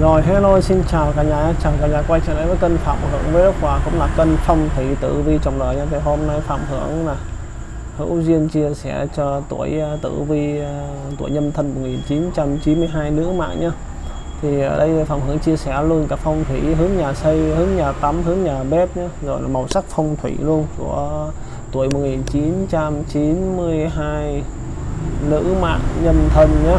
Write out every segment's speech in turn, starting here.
Rồi, hello, xin chào cả nhà. Chào cả nhà, quay trở lại với kênh Phạm Hưởng với và cũng là kênh phong thủy tử vi trong đời nha. Thì hôm nay Phạm Hưởng là hữu duyên chia sẻ cho tuổi à, tử vi à, tuổi nhâm thân 1992 nữ mạng nhá thì ở đây Phạm Hưởng chia sẻ luôn cả phong thủy, hướng nhà xây, hướng nhà tắm, hướng nhà bếp nhé rồi là màu sắc phong thủy luôn của tuổi 1992 nữ mạng nhâm thân nhé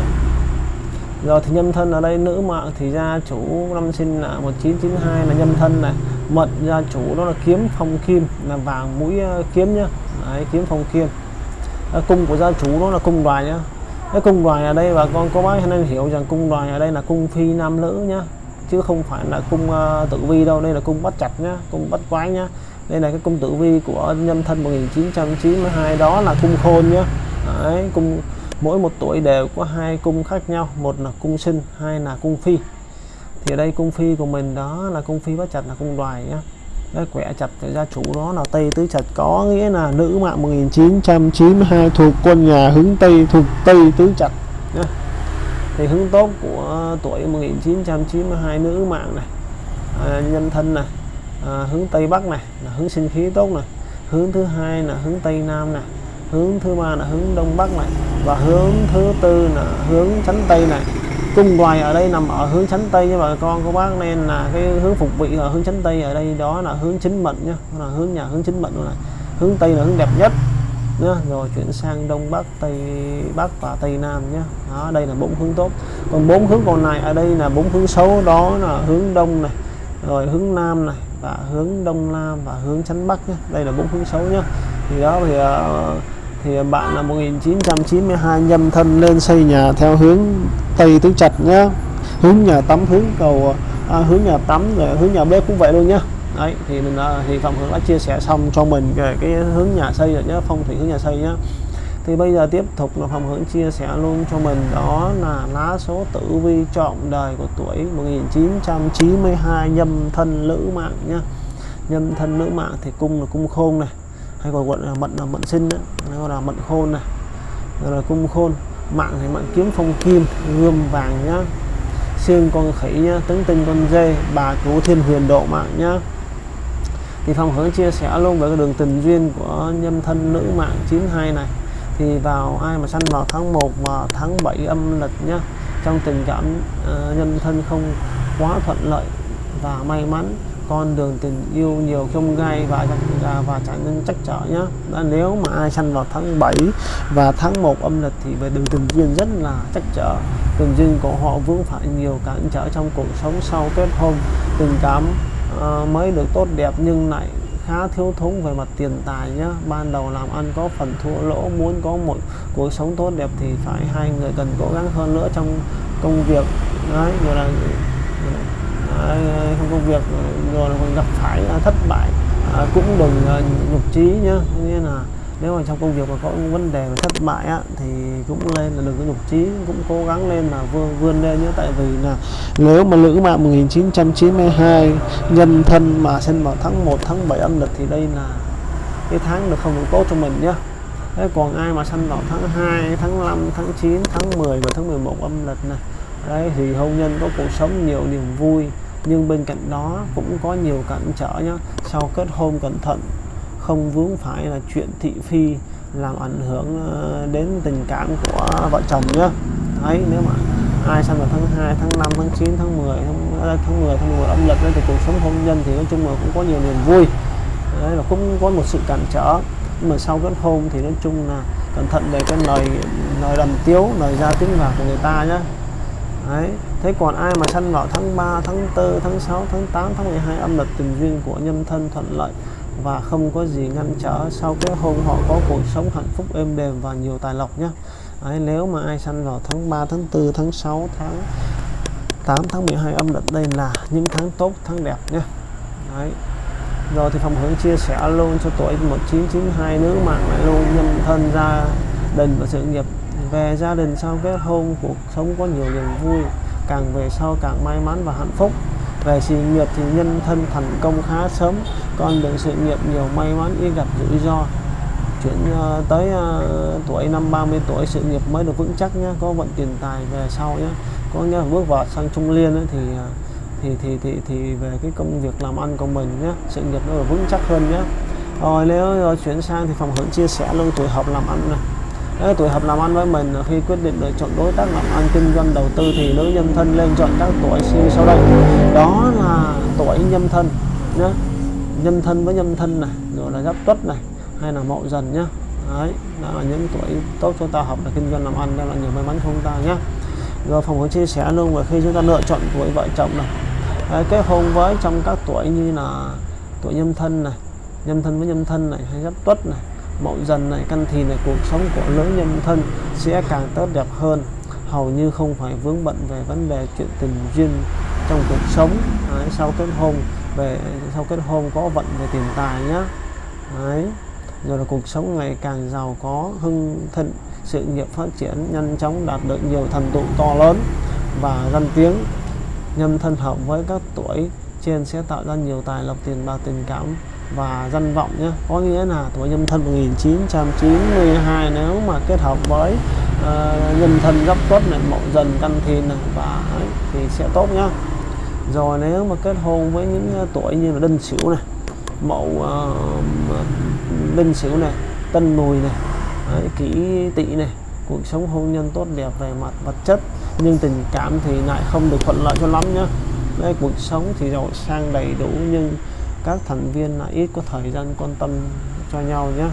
rồi thì nhâm thân ở đây nữ mạng thì gia chủ năm sinh là 1992 là nhâm thân này. Mệnh gia chủ đó là kiếm phong kim là vàng mũi ờ, kiếm nhá. Đấy, kiếm phong kim. À, cung của gia chủ đó là cung đoài nhá. Cái cung đoài ở đây bà con có bác nên hiểu rằng cung đoài ở đây là cung phi nam nữ nhá. Chứ không phải là cung uh, tử vi đâu. Đây là cung bắt chặt nhá cung bắt quái nhá. Đây là cái cung tử vi của nhâm thân 1992 đó là cung khôn nhá. Đấy, cung mỗi một tuổi đều có hai cung khác nhau một là cung sinh hai là cung phi. Thì ở đây cung phi của mình đó là cung phi bắt chặt là cung đoài nhá. Cái quẻ chặt thì gia chủ đó là tây tứ chặt có nghĩa là nữ mạng 1992 thuộc quân nhà hướng tây thuộc tây tứ chặt nhá. thì hướng tốt của tuổi 1992 nữ mạng này à, nhân thân này à, hướng tây bắc này là hướng sinh khí tốt này. Hướng thứ hai là hướng tây nam này hướng thứ ba là hướng đông bắc này và hướng thứ tư là hướng chánh tây này. Cung đoài ở đây nằm ở hướng chánh tây nha bà con cô bác nên là cái hướng phục vị ở hướng chánh tây ở đây đó là hướng chính mệnh nhá là hướng nhà hướng chính mệnh này. Hướng tây là hướng đẹp nhất nhá. Rồi chuyển sang đông bắc tây bắc và tây nam nhá. Đó đây là bốn hướng tốt. Còn bốn hướng còn lại ở đây là bốn hướng xấu đó là hướng đông này rồi hướng nam này và hướng đông nam và hướng chánh bắc nhá. Đây là bốn hướng xấu nhá. Thì đó thì uh, thì bạn là 1992 nhâm thân lên xây nhà theo hướng tây tứ trạch nhá. Hướng nhà tắm hướng cầu à, hướng nhà tắm rồi hướng nhà bếp cũng vậy luôn nhá. Đấy thì mình à, đã, thì phạm hưởng đã chia sẻ xong cho mình về cái hướng nhà xây rồi nhá phong thủy hướng nhà xây nhá. Thì bây giờ tiếp tục là phạm hưởng chia sẻ luôn cho mình đó là lá số tử vi trọn đời của tuổi 1992 nhâm thân nữ mạng nhá. Nhâm thân nữ mạng thì cung là cung khôn này hay còn gọi là mận là mận sinh đó gọi là mận khôn này rồi là cung khôn mạng thì mạng kiếm phong kim gươm vàng nhá xương con khỉ nhá tấn tinh con dê bà cứu thiên huyền độ mạng nhá. Thì phong hướng chia sẻ luôn về cái đường tình duyên của nhân thân nữ mạng 92 này. Thì vào ai mà sanh vào tháng 1 và tháng 7 âm lịch nhá trong tình cảm uh, nhân thân không quá thuận lợi và may mắn con đường tình yêu nhiều không gai và và, và trở nên chắc trở nhá. Đó, nếu mà ai sanh vào tháng 7 và tháng 1 âm lịch thì về đường tình duyên rất là chắc trở. Tình duyên của họ vướng phải nhiều cản trở trong cuộc sống sau kết hôn. Tình cảm uh, mới được tốt đẹp nhưng lại khá thiếu thốn về mặt tiền tài nhá. Ban đầu làm ăn có phần thua lỗ muốn có một cuộc sống tốt đẹp thì phải hai người cần cố gắng hơn nữa trong công việc. Đấy rồi là trong công việc rồi còn gặp phải à, thất bại. À, cũng đừng à, nhục trí nhá. Nghĩa là nếu mà trong công việc mà có vấn đề mà thất bại á, thì cũng lên là đừng có nhục trí cũng cố gắng lên là vươn, vươn lên nhé tại vì là nếu mà nữ mạng 1992 nhân thân mà sinh vào tháng 1 tháng 7 âm lịch thì đây là cái tháng được không được tốt cho mình nhá. Thế còn ai mà sinh vào tháng 2 tháng 5 tháng 9 tháng 10 và tháng 11 âm lịch này đấy thì hôn nhân có cuộc sống nhiều niềm vui nhưng bên cạnh đó cũng có nhiều cản trở nhá. Sau kết hôn cẩn thận không vướng phải là chuyện thị phi làm ảnh hưởng ờ, đến tình cảm của vợ chồng nhá. Đấy nếu mà ai sang vào tháng 2, tháng 5, tháng 9, tháng 10, tháng, ờ, tháng 10, tháng 11 âm lịch thì cuộc sống hôn nhân thì nói chung là cũng có nhiều niềm vui. Đấy là cũng có một sự cản trở. Nhưng mà sau kết hôn thì nói chung là cẩn thận về cái lời lời đầm tiếu lời ra tiếng vào của người ta nhá đấy thế còn ai mà sanh vào tháng 3 tháng 4 tháng 6 tháng 8 tháng 12 âm lịch tình duyên của nhân thân thuận lợi và không có gì ngăn trở sau cái hôn họ có cuộc sống hạnh phúc êm đềm và nhiều tài lộc nhé Đấy, nếu mà ai sanh vào tháng 3 tháng 4 tháng 6 tháng 8 tháng 12 âm lịch đây là những tháng tốt tháng đẹp nhé Đấy. rồi thì phòng hướng chia sẻ luôn cho tuổi 1992 nữ mạng lại luôn nhân thân gia đình và sự nghiệp về gia đình sau kết hôn cuộc sống có nhiều niềm vui càng về sau càng may mắn và hạnh phúc. Về sự nghiệp thì nhân thân thành công khá sớm con đường sự nghiệp nhiều may mắn ít gặp rủi ro. Chuyển uh, tới uh, tuổi năm 30 tuổi sự nghiệp mới được vững chắc nhé có vận tiền tài về sau nhé có nghĩa là bước vào sang trung liên ấy, thì ờ, thì thì thì thì về cái công việc làm ăn của mình nhé sự nghiệp nó được vững chắc hơn nhé rồi nếu rồi chuyển sang thì phòng hưởng chia sẻ luôn tuổi hợp làm ăn này. Đấy, tuổi hợp làm ăn với mình khi quyết định lựa chọn đối tác làm ăn kinh doanh đầu tư thì nữ nhân thân lên chọn các tuổi như sau đây. Đó là tuổi nhâm thân nhé nhâm thân với nhâm thân này rồi là giáp tuất này hay là mậu dần nhá. Đấy đó là những tuổi tốt cho ta học là kinh doanh làm ăn đó là nhiều may mắn không ta nhé rồi phòng có chia sẻ luôn và khi chúng ta lựa chọn tuổi vợ chồng này. Đấy, kết hôn với trong các tuổi như là tuổi nhâm thân này nhâm thân với nhâm thân này hay giáp tuất này mậu dần này căn thìn này cuộc sống của lứa nhân thân sẽ càng tốt đẹp hơn. Hầu như không phải vướng bận về vấn đề chuyện tình duyên trong cuộc sống. Đấy, sau kết hôn về sau kết hôn có vận về tiền tài nhá. Đấy rồi là cuộc sống ngày càng giàu có hưng thịnh sự nghiệp phát triển nhanh chóng đạt được nhiều thành tựu to lớn và danh tiếng. Nhân thân hợp với các tuổi trên sẽ tạo ra nhiều tài lộc tiền bạc tình cảm và danh vọng nhé. Có nghĩa là tuổi nhâm thân 1992 nếu mà kết hợp với ờ, uh, nhân thân gấp tuất này mậu dần căn thìn này và ấy, thì sẽ tốt nhá. Rồi nếu mà kết hôn với những ờ, tuổi như là đinh sửu này mậu uh, đinh sửu này tân mùi này ấy, kỷ tỵ này cuộc sống hôn nhân tốt đẹp về mặt vật chất nhưng tình cảm thì lại không được thuận lợi cho lắm nhá. Đấy, cuộc sống thì giàu sang đầy đủ nhưng các thành viên là ít có thời gian quan tâm cho nhau nhé.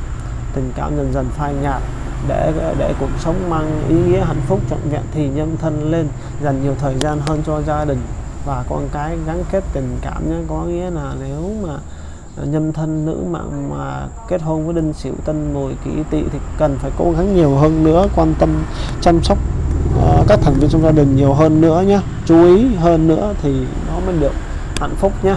Tình cảm dần dần phai nhạt để để cuộc sống mang ý nghĩa hạnh phúc trọn vẹn thì nhân thân lên dành nhiều thời gian hơn cho gia đình và con cái gắn kết tình cảm nhé. Có nghĩa là nếu mà nhân thân nữ mà, mà kết hôn với đinh sửu tân mùi kỷ tỵ thì cần phải cố gắng nhiều hơn nữa quan tâm chăm sóc uh, các thành viên trong gia đình nhiều hơn nữa nhé. Chú ý hơn nữa thì nó mới được hạnh phúc nhé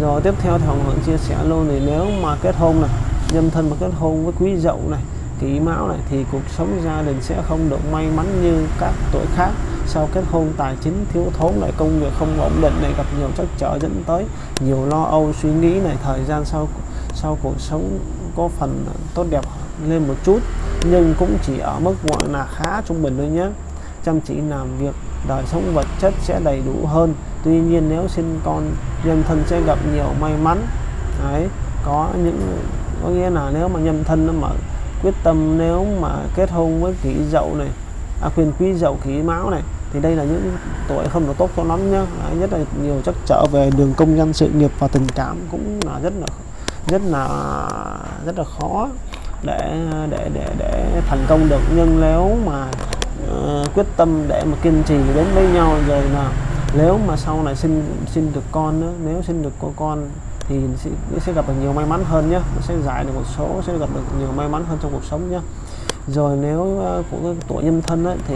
rồi tiếp theo thì Hồng Hưởng chia sẻ luôn thì nếu mà kết hôn này, nhân thân mà kết hôn với quý dậu này, kỷ mão này, thì cuộc sống gia đình sẽ không được may mắn như các tuổi khác. Sau kết hôn, tài chính thiếu thốn lại công việc không ổn định này, gặp nhiều trắc trở dẫn tới nhiều lo âu, suy nghĩ này, thời gian sau sau cuộc sống có phần tốt đẹp lên một chút, nhưng cũng chỉ ở mức gọi là khá trung bình thôi nhé. Chăm chỉ làm việc, đời sống vật chất sẽ đầy đủ hơn tuy nhiên nếu sinh con nhân thân sẽ gặp nhiều may mắn. Đấy có những có nghĩa là nếu mà nhân thân nó mà quyết tâm nếu mà kết hôn với kỷ dậu này à, quyền quý dậu kỷ máu này thì đây là những tuổi không được tốt cho lắm nhá. Đấy, nhất là nhiều chắc trở về đường công nhân sự nghiệp và tình cảm cũng là rất là rất là rất là khó để để để để thành công được. Nhưng nếu mà uh, quyết tâm để mà kiên trì đến với nhau rồi là nếu mà sau này sinh sinh được con nữa nếu sinh được có con thì sẽ, sẽ gặp được nhiều may mắn hơn nhé sẽ giải được một số sẽ gặp được nhiều may mắn hơn trong cuộc sống nhé rồi nếu uh, của tuổi nhân thân ấy, thì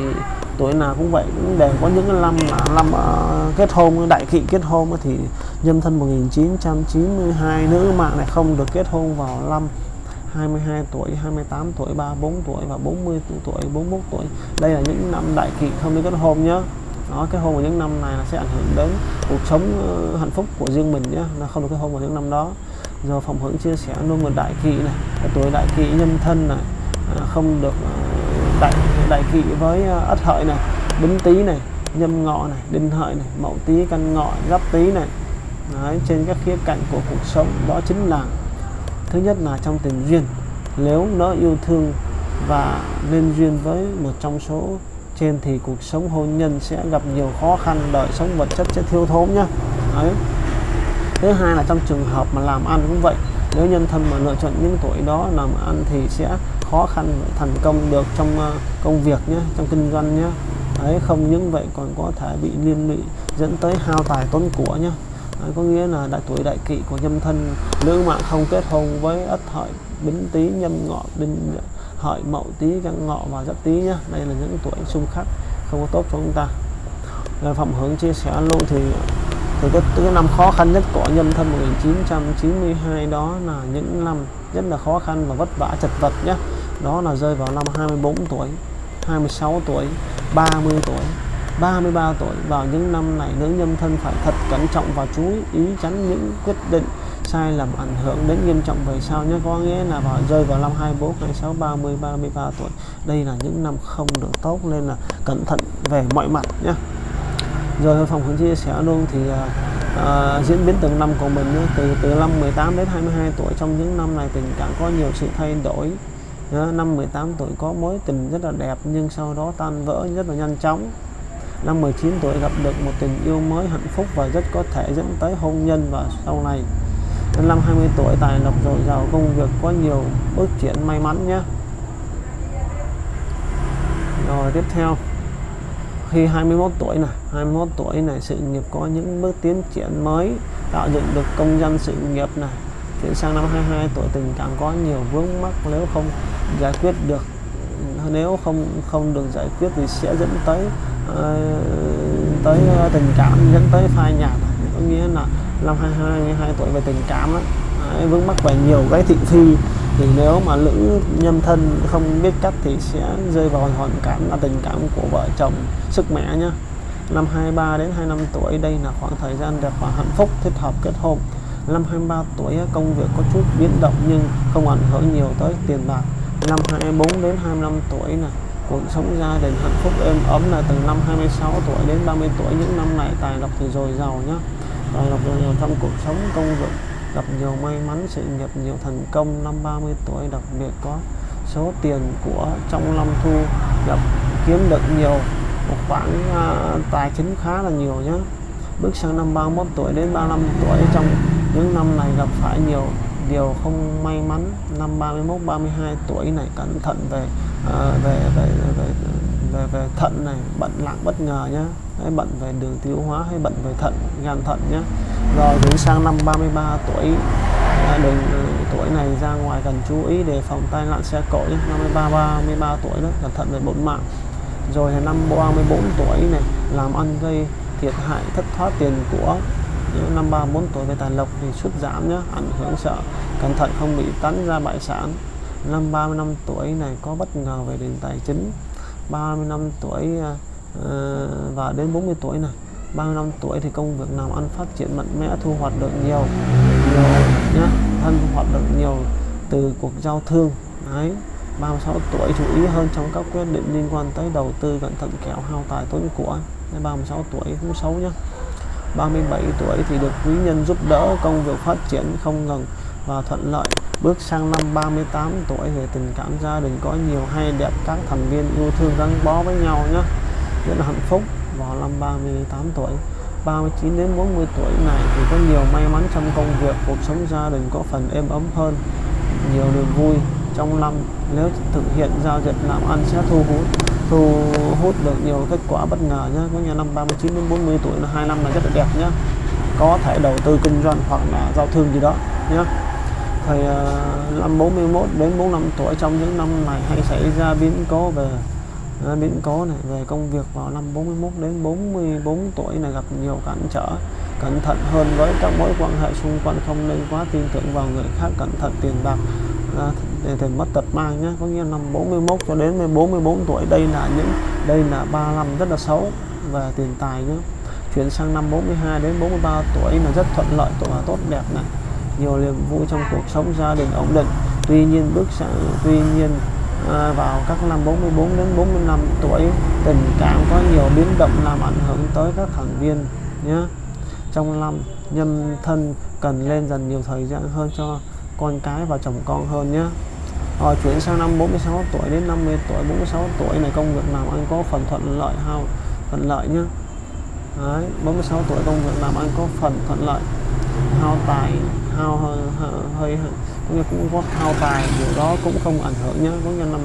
tuổi nào cũng vậy cũng đều có những năm năm uh, kết hôn đại kỵ kết hôn ấy, thì nhân thân 1992 nữ mạng này không được kết hôn vào năm 22 tuổi, 28 tuổi, 34 tuổi và 40 tuổi, 41 tuổi. Đây là những năm đại kỵ không được kết hôn nhé đó cái hôn vào những năm này là sẽ ảnh hưởng đến cuộc sống ờ, hạnh phúc của riêng mình nhé nó không được cái hôn vào những năm đó. Do phòng hưởng chia sẻ luôn một đại kỵ này cái tuổi đại kỵ nhân thân này à, không được ờ, đại đại kỵ với ờ, ất hợi này bính tý này nhâm ngọ này đinh hợi này mậu tý căn ngọ giáp tý này. Đấy, trên các khía cạnh của cuộc sống đó chính là thứ nhất là trong tình duyên. Nếu nó yêu thương và nên duyên với một trong số trên thì cuộc sống hôn nhân sẽ gặp nhiều khó khăn đời sống vật chất sẽ thiếu thốn nhá. Đấy. Thứ hai là trong trường hợp mà làm ăn cũng vậy nếu nhân thân mà lựa chọn những tuổi đó làm ăn thì sẽ khó khăn thành công được trong ờ, công việc nhé trong kinh doanh nhé đấy không những vậy còn có thể bị liên lụy dẫn tới hao tài tốn của nhé đấy, có nghĩa là đại tuổi đại kỵ của nhân thân nữ mạng không kết hôn với ất hợi bính tý nhâm ngọ đinh hợi mậu tí căn ngọ và giáp tí nhá. Đây là những tuổi xung khắc không có tốt cho chúng ta. Rồi phẩm hướng chia sẻ luôn thì thì cái, cái năm khó khăn nhất của nhân thân 1992 đó là những năm rất là khó khăn và vất vả chật vật nhé đó là rơi vào năm 24 tuổi 26 tuổi 30 tuổi 33 tuổi. Vào những năm này nữ nhân thân phải thật cẩn trọng và chú ý tránh những quyết định sai lầm ảnh hưởng đến nghiêm trọng về sau nhé. Có nghĩa là vào rơi vào năm 24 26 30 33 tuổi. Đây là những năm không được tốt nên là cẩn thận về mọi mặt nhé. Rồi phòng hướng chia sẻ luôn thì uh, diễn biến từng năm của mình nhé. từ từ năm 18 đến 22 tuổi trong những năm này tình cảm có nhiều sự thay đổi. Nhé. năm 18 tuổi có mối tình rất là đẹp nhưng sau đó tan vỡ rất là nhanh chóng. Năm 19 tuổi gặp được một tình yêu mới hạnh phúc và rất có thể dẫn tới hôn nhân và sau này đến năm 20 tuổi tài lộc dồi dào công việc có nhiều bước triển may mắn nhé. Rồi tiếp theo. Khi 21 tuổi này 21 tuổi này sự nghiệp có những bước tiến triển mới tạo dựng được công dân sự nghiệp này chuyển sang năm 22 tuổi tình cảm có nhiều vướng mắc nếu không giải quyết được nếu không không được giải quyết thì sẽ dẫn tới uh, tới ờ, tình cảm dẫn tới phai nhạt. Có nghĩa là năm 22 tuổi về tình cảm đó, vướng mắc về nhiều cái thị phi thì nếu mà nữ nhân thân không biết cách thì sẽ rơi vào hoàn cảnh là tình cảm của vợ chồng sức mẻ nhá. Năm 23 đến 25 tuổi đây là khoảng thời gian đẹp và hạnh phúc thích hợp kết hôn. Năm 23 tuổi công việc có chút biến động nhưng không ảnh hưởng nhiều tới tiền bạc. Năm 24 đến 25 tuổi này cuộc sống gia đình hạnh phúc êm ấm là từ năm 26 tuổi đến 30 tuổi những năm này tài lộc thì dồi dào nhá tài lộc dồi dào trong cuộc sống công việc gặp nhiều may mắn sự nghiệp nhiều thành công. Năm 30 tuổi đặc biệt có số tiền của trong năm thu. Gặp kiếm được nhiều. Một khoản uh, tài chính khá là nhiều nhé bước sang năm 31 tuổi đến 35 tuổi trong những năm này gặp phải nhiều điều không may mắn. Năm 31 32 tuổi này cẩn thận về uh, về, về về về về về thận này bệnh nặng bất ngờ nhé hay bệnh về đường tiêu hóa hay bệnh về thận, gan thận nhé rồi đến sang năm 33 tuổi. Đừng tuổi này ra ngoài cần chú ý để phòng tai nạn xe cộ nhé 53 33 tuổi đó, cẩn thận về bổn mạng. Rồi là năm 34 tuổi này, làm ăn gây thiệt hại, thất thoát tiền của năm 34 tuổi về tài lộc thì sút giảm nhé ảnh hưởng sợ cẩn thận không bị tấn ra bại sản. Năm 35 tuổi này có bất ngờ về nền tài chính. 35 tuổi uh, và đến 40 tuổi này. 35 tuổi thì công việc làm ăn phát triển mạnh mẽ thu hoạch được nhiều nhiều nhé thân thu hoạch được nhiều từ cuộc giao thương đấy. 36 tuổi chú ý hơn trong các quyết định liên quan tới đầu tư cẩn thận kẻo hao tài tốn của. 36 tuổi cũng xấu nhá. 37 tuổi thì được quý nhân giúp đỡ công việc phát triển không ngừng và thuận lợi. Bước sang năm 38 tuổi về tình cảm gia đình có nhiều hay đẹp, các thành viên yêu thương gắn bó với nhau nhé. Rất là hạnh phúc vào năm 38 tuổi. 39 đến 40 tuổi này thì có nhiều may mắn trong công việc, cuộc sống gia đình có phần êm ấm hơn, nhiều niềm vui trong năm. Nếu thực hiện giao dịch làm ăn sẽ thu hút thu hút được nhiều kết quả bất ngờ nhé. Có nhà năm 39 đến 40 tuổi là hai năm là rất là đẹp nhé. Có thể đầu tư kinh doanh hoặc là giao thương gì đó nhé thời năm 41 đến 45 tuổi trong những năm này hay xảy ra biến cố về ờ, biến cố này, về công việc vào năm 41 đến 44 tuổi này gặp nhiều cản trở, cẩn thận hơn với các mối quan hệ xung quanh, không nên quá tin tưởng vào người khác, cẩn thận tiền bạc ờ, để tiền mất tật mang nhé. Có nghĩa năm 41 cho đến 44 tuổi, đây là những, đây là ba năm rất là xấu về tiền tài nhé. Chuyển sang năm 42 đến 43 tuổi là rất thuận lợi và tốt đẹp này nhiều niềm vui trong cuộc sống gia đình ổn định. Tuy nhiên bước sang tuy nhiên à, vào các năm 44 đến 45 tuổi tình cảm có nhiều biến động làm ảnh hưởng tới các thành viên nhé trong năm nhân thân cần lên dần nhiều thời gian hơn cho con cái và chồng con hơn nhé rồi chuyển sang năm 46 tuổi đến 50 tuổi 46 tuổi này công việc làm ăn có phần thuận lợi hao thuận lợi nhé Đấy, 46 tuổi công việc làm ăn có phần thuận lợi hao tài hao hơi hơi cũng cũng có hao tài điều đó cũng không ảnh hưởng nhé có nghĩa năm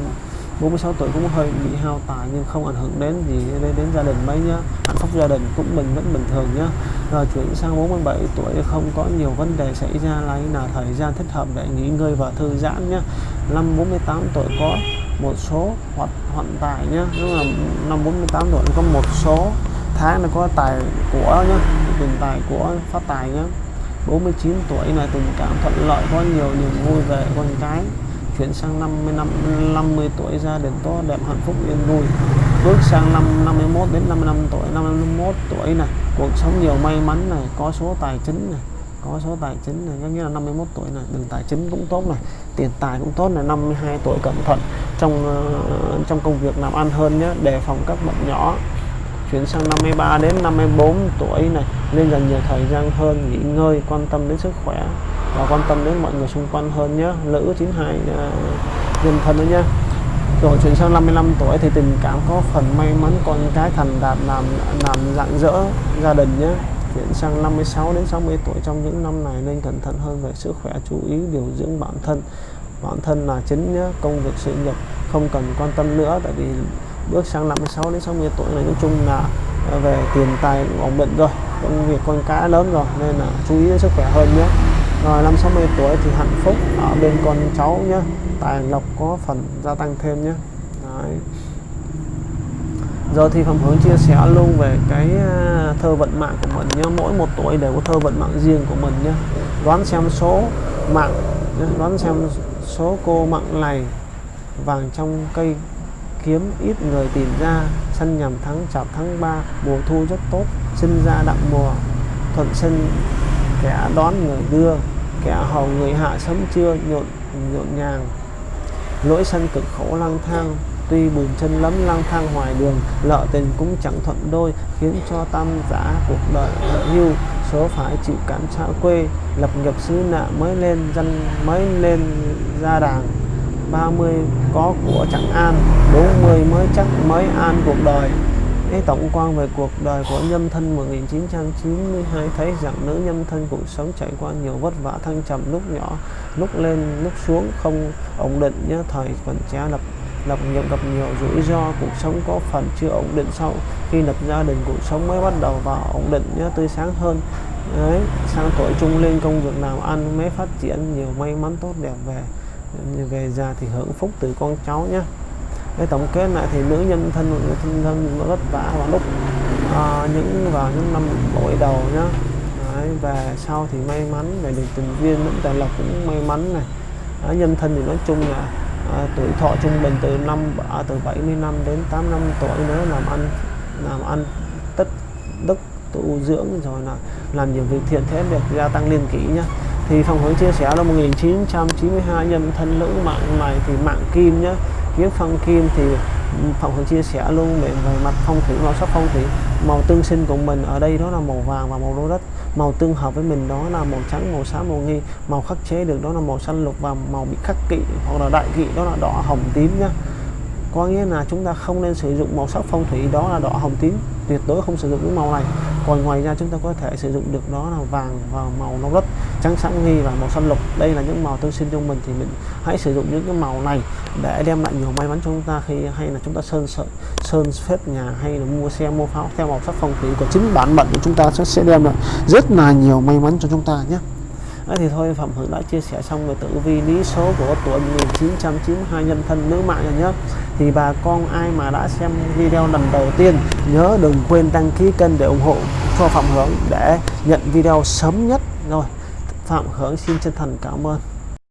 46 tuổi cũng hơi bị hao tài nhưng không ảnh hưởng đến gì đến, đến gia đình mấy nhá. Hạnh phúc gia đình cũng mình vẫn bình thường nhá. Rồi chuyển sang 47 tuổi không có nhiều vấn đề xảy ra lấy là thời gian thích hợp để nghỉ ngơi và thư giãn nhá. Năm 48 tuổi có một số hoạt hoạn tài nhá. Đúng là năm 48 tuổi có một số tháng nó có tài của nhá tiền tài của phát tài nhá. 49 tuổi là tình cảm thuận lợi có nhiều niềm vui về con cái. Chuyển sang 50 năm 50 tuổi gia đình to đẹp hạnh phúc yên vui. Bước sang năm 51 đến 55 tuổi. 51 tuổi này cuộc sống nhiều may mắn này có số tài chính này có số tài chính này. Có nghĩa là 51 tuổi này đường tài chính cũng tốt này tiền tài cũng tốt này. 52 tuổi cẩn thận trong uh, trong công việc làm ăn hơn nhé đề phòng các bệnh nhỏ chuyển sang 53 đến 54 tuổi này nên dành nhiều thời gian hơn nghỉ ngơi quan tâm đến sức khỏe và quan tâm đến mọi người xung quanh hơn nhé. Nữ 92 uh, nhân thân đó nhé. Rồi chuyển sang 55 tuổi thì tình cảm có phần may mắn con cái thành đạt làm làm rạng rỡ gia đình nhé. Chuyển sang 56 đến 60 tuổi trong những năm này nên cẩn thận hơn về sức khỏe chú ý điều dưỡng bản thân. Bản thân là chính nhé công việc sự nghiệp không cần quan tâm nữa tại vì bước sang 56 đến 60 tuổi này nói chung là ờ, về tiền tài ổn định rồi, công việc con cá lớn rồi, nên là chú ý đến sức khỏe hơn nhé. Rồi năm 60 tuổi thì hạnh phúc ở bên con cháu nhé, tài lộc có phần gia tăng thêm nhé. Đấy. Giờ thì Phạm Hướng chia sẻ luôn về cái ờ, thơ vận mạng của mình nhé. Mỗi một tuổi đều có thơ vận mạng riêng của mình nhé. Đoán xem số mạng Đoán xem số cô mạng này Vàng trong cây kiếm ít người tìm ra, săn nhằm tháng chạp tháng 3 Mùa thu rất tốt, Sinh ra đặng mùa, Thuận sinh, kẻ đón người đưa, Kẻ hầu người hạ sớm trưa nhộn nhộn nhàng. Lỗi sân cực khổ lang thang, tuy bùn chân lấm lang thang ngoài đường, lợ tình cũng chẳng thuận đôi, khiến cho tam giả cuộc đời hưu, số phải chịu cản xa quê, lập nghiệp xứ nạ mới lên dân mới lên ra đàng 30 có của chẳng an 40 mới chắc mới an cuộc đời. Cái tổng quan về cuộc đời của nhâm thân 1992 thấy rằng nữ nhâm thân cuộc sống trải qua nhiều vất vả, thăng trầm lúc nhỏ, lúc lên, lúc xuống không ổn định nhớ thời còn trẻ, lập lập nghiệp gặp nhiều rủi ro, cuộc sống có phần chưa ổn định sau khi lập gia đình, cuộc sống mới bắt đầu vào ổn định nhớ tươi sáng hơn. Đấy sang tuổi trung lên công việc nào ăn mới phát triển, nhiều may mắn tốt đẹp về về già thì hưởng phúc từ con cháu nhé cái tổng kết lại thì nữ nhân thân người thân thân vất vả vào lúc à, những vào những năm bội đầu nhá. Đấy, và sau thì may mắn về được tình duyên, lẫn tài lộc cũng may mắn này. À, nhân thân thì nói chung là à, tuổi thọ trung bình từ năm à, từ 70 năm đến 8 năm tuổi nữa làm ăn làm ăn tất đức tu dưỡng rồi là làm nhiều việc thiện thế được gia tăng liên kỷ nhá thì phòng hướng chia sẻ là 1992 nhân thân nữ mạng này thì mạng kim nhá. Kiếm phong kim thì phòng hướng chia sẻ luôn về, về mặt phong thủy màu sắc phong thủy. Màu tương sinh của mình ở đây đó là màu vàng và màu đô đất. Màu tương hợp với mình đó là màu trắng màu xám màu nghi. Màu khắc chế được đó là màu xanh lục và màu bị khắc kỵ hoặc là đại kỵ đó là đỏ hồng tím nhá. Có nghĩa là chúng ta không nên sử dụng màu sắc phong thủy đó là đỏ hồng tím. Tuyệt đối không sử dụng những màu này. Còn ngoài ra chúng ta có thể sử dụng được đó là vàng và màu nâu đất trắng sáng nghi và màu xanh lục. Đây là những màu tương sinh trong mình thì mình hãy sử dụng những cái màu này để đem lại nhiều may mắn cho chúng ta khi hay là chúng ta sơn sơn sơn phết nhà hay là mua xe, mua pháo theo màu sắc phong thủy của chính bản mệnh của chúng ta sẽ đem lại rất là nhiều may mắn cho chúng ta nhé. Đấy thì thôi, Phạm Hưng đã chia sẻ xong về tử vi lý số của tuổi 1992 nhân thân nữ mạng rồi nhé. Thì bà con ai mà đã xem video lần đầu tiên, nhớ đừng quên đăng ký kênh để ủng hộ cho Phạm Hưởng để nhận video sớm nhất. Rồi Phạm Hướng xin chân thành cảm ơn.